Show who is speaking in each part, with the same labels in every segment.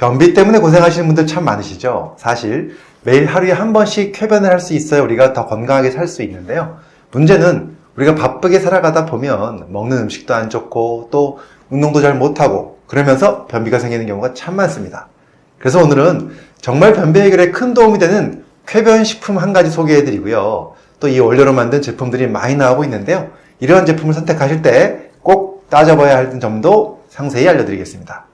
Speaker 1: 변비 때문에 고생하시는 분들 참 많으시죠? 사실 매일 하루에 한 번씩 쾌변을 할 수 있어야 우리가 더 건강하게 살 수 있는데요. 문제는 우리가 바쁘게 살아가다 보면 먹는 음식도 안 좋고 또 운동도 잘 못하고 그러면서 변비가 생기는 경우가 참 많습니다. 그래서 오늘은 정말 변비 해결에 큰 도움이 되는 쾌변 식품 한 가지 소개해 드리고요. 또 이 원료로 만든 제품들이 많이 나오고 있는데요. 이러한 제품을 선택하실 때 꼭 따져봐야 할 점도 상세히 알려드리겠습니다.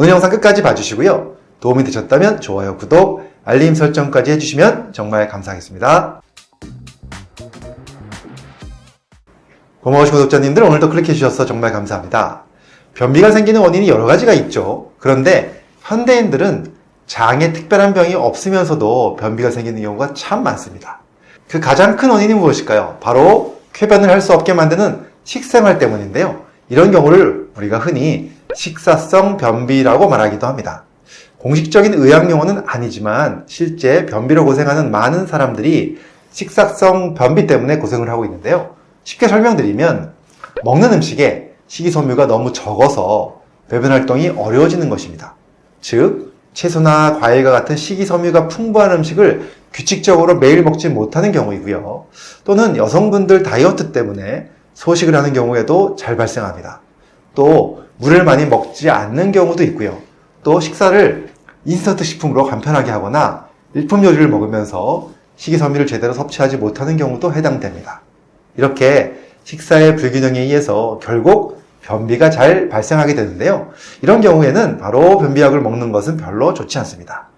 Speaker 1: 오늘 영상 끝까지 봐주시고요. 도움이 되셨다면 좋아요, 구독, 알림 설정까지 해주시면 정말 감사하겠습니다. 고마우신 구독자님들 오늘도 클릭해 주셔서 정말 감사합니다. 변비가 생기는 원인이 여러 가지가 있죠. 그런데 현대인들은 장에 특별한 병이 없으면서도 변비가 생기는 경우가 참 많습니다. 그 가장 큰 원인이 무엇일까요? 바로 쾌변을 할 수 없게 만드는 식생활 때문인데요. 이런 경우를 우리가 흔히 식사성 변비라고 말하기도 합니다. 공식적인 의학 용어는 아니지만 실제 변비로 고생하는 많은 사람들이 식사성 변비 때문에 고생을 하고 있는데요. 쉽게 설명드리면 먹는 음식에 식이섬유가 너무 적어서 배변 활동이 어려워지는 것입니다. 즉 채소나 과일과 같은 식이섬유가 풍부한 음식을 규칙적으로 매일 먹지 못하는 경우이고요. 또는 여성분들 다이어트 때문에 소식을 하는 경우에도 잘 발생합니다. 또 물을 많이 먹지 않는 경우도 있고요. 또 식사를 인스턴트 식품으로 간편하게 하거나 일품 요리를 먹으면서 식이섬유를 제대로 섭취하지 못하는 경우도 해당됩니다. 이렇게 식사의 불균형에 의해서 결국 변비가 잘 발생하게 되는데요. 이런 경우에는 바로 변비약을 먹는 것은 별로 좋지 않습니다.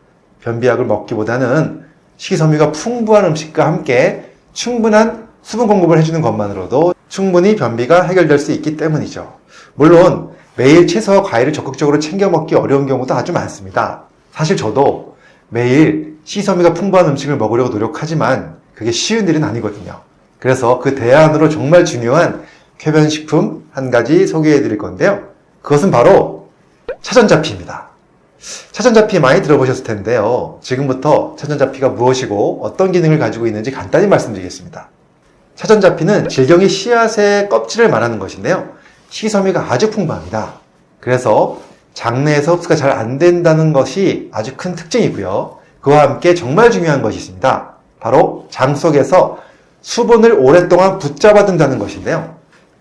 Speaker 1: 변비약을 먹기보다는 식이섬유가 풍부한 음식과 함께 충분한 수분 공급을 해주는 것만으로도 충분히 변비가 해결될 수 있기 때문이죠. 물론 매일 채소와 과일을 적극적으로 챙겨 먹기 어려운 경우도 아주 많습니다. 사실 저도 매일 식이섬유가 풍부한 음식을 먹으려고 노력하지만 그게 쉬운 일은 아니거든요. 그래서 그 대안으로 정말 중요한 쾌변식품 한 가지 소개해 드릴 건데요. 그것은 바로 차전자피입니다. 차전자피 많이 들어보셨을 텐데요. 지금부터 차전자피가 무엇이고 어떤 기능을 가지고 있는지 간단히 말씀드리겠습니다. 차전자피는 질경의 씨앗의 껍질을 말하는 것인데요. 식이섬유가 아주 풍부합니다. 그래서 장내에서 흡수가 잘 안 된다는 것이 아주 큰 특징이고요. 그와 함께 정말 중요한 것이 있습니다. 바로 장 속에서 수분을 오랫동안 붙잡아 둔다는 것인데요.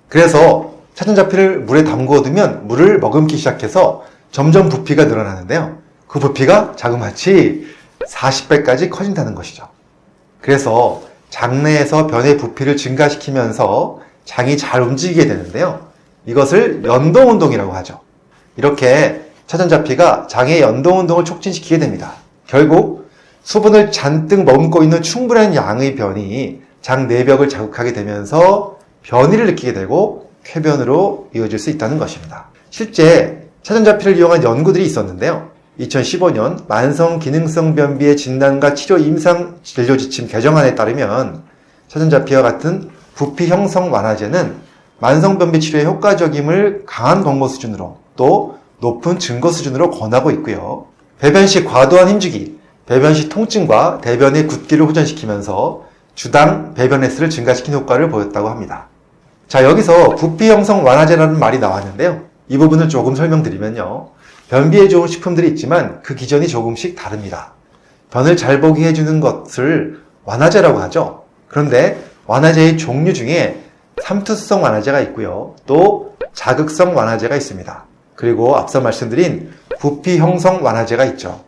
Speaker 1: 그래서 차전자피를 물에 담그어 두면 물을 머금기 시작해서 점점 부피가 늘어나는데요. 그 부피가 자그마치 40배까지 커진다는 것이죠. 그래서 장내에서 변의 부피를 증가시키면서 장이 잘 움직이게 되는데요. 이것을 연동운동이라고 하죠. 이렇게 차전자피가 장의 연동운동을 촉진시키게 됩니다. 결국 수분을 잔뜩 머금고 있는 충분한 양의 변이 장 내벽을 자극하게 되면서 변이를 느끼게 되고 쾌변으로 이어질 수 있다는 것입니다. 실제 차전자피를 이용한 연구들이 있었는데요. 2015년 만성 기능성 변비의 진단과 치료 임상 진료 지침 개정안에 따르면 차전자피와 같은 부피 형성 완화제는 만성 변비 치료에 효과적임을 강한 권고 수준으로 또 높은 증거 수준으로 권하고 있고요. 배변 시 과도한 힘주기, 배변 시 통증과 대변의 굳기를 호전시키면서 주당 배변 횟수를 증가시키는 효과를 보였다고 합니다. 자 여기서 부피 형성 완화제라는 말이 나왔는데요. 이 부분을 조금 설명드리면요. 변비에 좋은 식품들이 있지만 그 기전이 조금씩 다릅니다. 변을 잘 보게 해주는 것을 완화제라고 하죠. 그런데 완화제의 종류 중에 삼투성 완화제가 있고요. 또 자극성 완화제가 있습니다. 그리고 앞서 말씀드린 부피 형성 완화제가 있죠.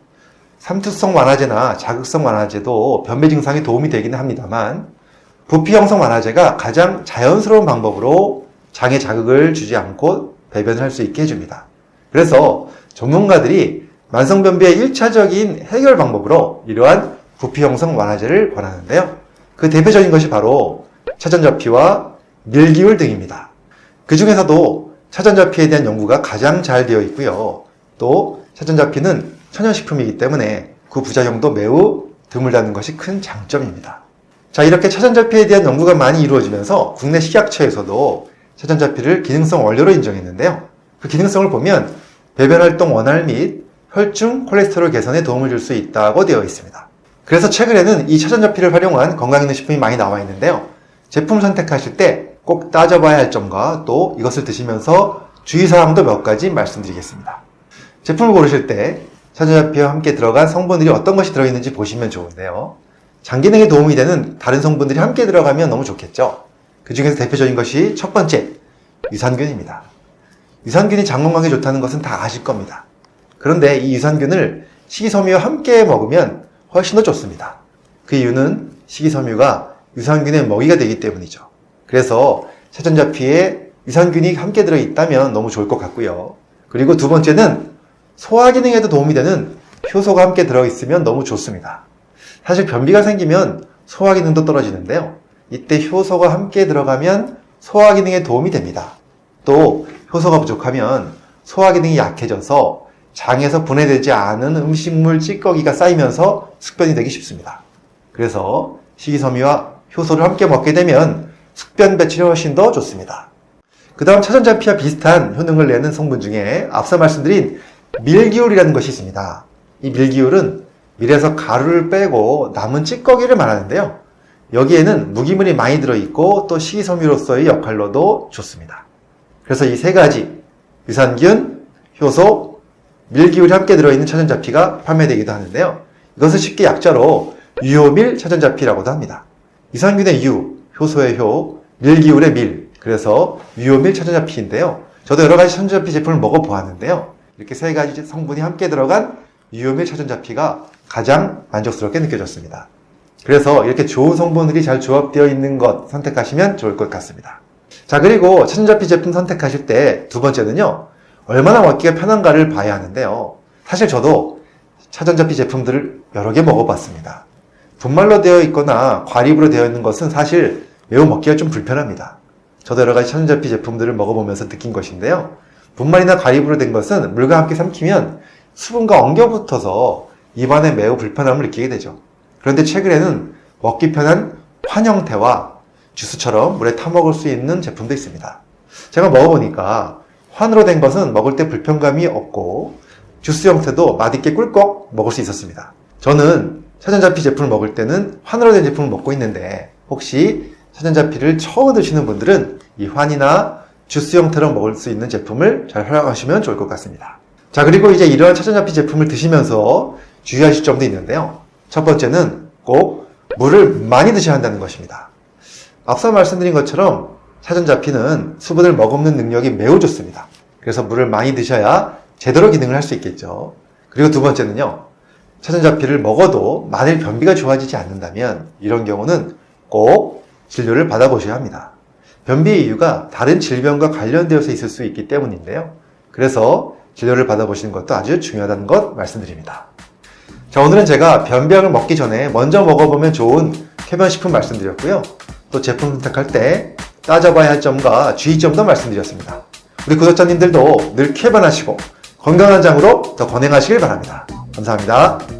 Speaker 1: 삼투성 완화제나 자극성 완화제도 변비 증상에 도움이 되기는 합니다만 부피 형성 완화제가 가장 자연스러운 방법으로 장에 자극을 주지 않고 배변을 할 수 있게 해줍니다. 그래서 전문가들이 만성변비의 1차적인 해결 방법으로 이러한 부피 형성 완화제를 권하는데요. 그 대표적인 것이 바로 차전자피와 밀기울 등입니다. 그 중에서도 차전자피에 대한 연구가 가장 잘 되어 있고요. 또 차전자피는 천연식품이기 때문에 그 부작용도 매우 드물다는 것이 큰 장점입니다. 자 이렇게 차전자피에 대한 연구가 많이 이루어지면서 국내 식약처에서도 차전자피를 기능성 원료로 인정했는데요. 그 기능성을 보면 배변 활동 원활 및 혈중 콜레스테롤 개선에 도움을 줄 수 있다고 되어 있습니다. 그래서 최근에는 이 차전자피를 활용한 건강기능식품이 많이 나와 있는데요. 제품 선택하실 때 꼭 따져봐야 할 점과 또 이것을 드시면서 주의사항도 몇 가지 말씀드리겠습니다. 제품을 고르실 때 차전자피와 함께 들어간 성분들이 어떤 것이 들어있는지 보시면 좋은데요. 장 기능에 도움이 되는 다른 성분들이 함께 들어가면 너무 좋겠죠. 그 중에서 대표적인 것이 첫 번째, 유산균입니다. 유산균이 장 건강에 좋다는 것은 다 아실 겁니다. 그런데 이 유산균을 식이섬유와 함께 먹으면 훨씬 더 좋습니다. 그 이유는 식이섬유가 유산균의 먹이가 되기 때문이죠. 그래서 차전자 피에 유산균이 함께 들어있다면 너무 좋을 것 같고요. 그리고 두 번째는 소화 기능에도 도움이 되는 효소가 함께 들어있으면 너무 좋습니다. 사실 변비가 생기면 소화 기능도 떨어지는데요. 이때 효소가 함께 들어가면 소화 기능에 도움이 됩니다. 또 효소가 부족하면 소화 기능이 약해져서 장에서 분해되지 않은 음식물 찌꺼기가 쌓이면서 숙변이 되기 쉽습니다. 그래서 식이섬유와 효소를 함께 먹게 되면 숙변 배출이 훨씬 더 좋습니다. 그 다음 차전자피와 비슷한 효능을 내는 성분 중에 앞서 말씀드린 밀기울이라는 것이 있습니다. 이 밀기울은 밀에서 가루를 빼고 남은 찌꺼기를 말하는데요. 여기에는 무기물이 많이 들어있고 또 식이섬유로서의 역할로도 좋습니다. 그래서 이 세 가지 유산균, 효소, 밀기울이 함께 들어있는 차전자피가 판매되기도 하는데요. 이것을 쉽게 약자로 유효밀 차전자피라고도 합니다. 유산균의 유, 효소의 효, 밀기울의 밀, 그래서 유효밀 차전자피인데요. 저도 여러 가지 차전자피 제품을 먹어보았는데요. 이렇게 세 가지 성분이 함께 들어간 유효밀 차전자피가 가장 만족스럽게 느껴졌습니다. 그래서 이렇게 좋은 성분들이 잘 조합되어 있는 것 선택하시면 좋을 것 같습니다. 자, 그리고 차전자피 제품 선택하실 때 두 번째는요, 얼마나 먹기가 편한가를 봐야 하는데요. 사실 저도 차전자피 제품들을 여러 개 먹어봤습니다. 분말로 되어 있거나 과립으로 되어 있는 것은 사실 매우 먹기가 좀 불편합니다. 저도 여러 가지 차전자피 제품들을 먹어보면서 느낀 것인데요. 분말이나 과립으로 된 것은 물과 함께 삼키면 수분과 엉겨 붙어서 입안에 매우 불편함을 느끼게 되죠. 그런데 최근에는 먹기 편한 환 형태와 주스처럼 물에 타 먹을 수 있는 제품도 있습니다. 제가 먹어보니까 환으로 된 것은 먹을 때 불편감이 없고 주스 형태도 맛있게 꿀꺽 먹을 수 있었습니다. 저는 차전자피 제품을 먹을 때는 환으로 된 제품을 먹고 있는데 혹시 차전자피를 처음 드시는 분들은 이 환이나 주스 형태로 먹을 수 있는 제품을 잘 활용하시면 좋을 것 같습니다. 자 그리고 이제 이러한 차전자피 제품을 드시면서 주의하실 점도 있는데요. 첫 번째는 꼭 물을 많이 드셔야 한다는 것입니다. 앞서 말씀드린 것처럼 차전자피는 수분을 머금는 능력이 매우 좋습니다. 그래서 물을 많이 드셔야 제대로 기능을 할 수 있겠죠. 그리고 두 번째는요. 차전자피를 먹어도 만일 변비가 좋아지지 않는다면 이런 경우는 꼭 진료를 받아보셔야 합니다. 변비의 이유가 다른 질병과 관련되어서 있을 수 있기 때문인데요. 그래서 진료를 받아보시는 것도 아주 중요하다는 것 말씀드립니다. 자, 오늘은 제가 변비약을 먹기 전에 먼저 먹어보면 좋은 쾌변식품 말씀드렸고요. 또 제품 선택할 때 따져봐야 할 점과 주의점도 말씀드렸습니다. 우리 구독자님들도 늘 쾌변하시고 건강한 장으로 더 건행하시길 바랍니다. 감사합니다.